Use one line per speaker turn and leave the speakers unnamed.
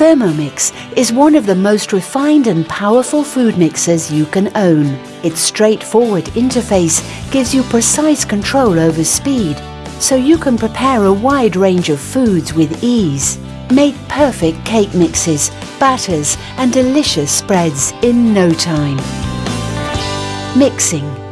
Thermomix is one of the most refined and powerful food mixers you can own. Its straightforward interface gives you precise control over speed, so you can prepare a wide range of foods with ease. Make perfect cake mixes, batters and delicious spreads in no time. Mixing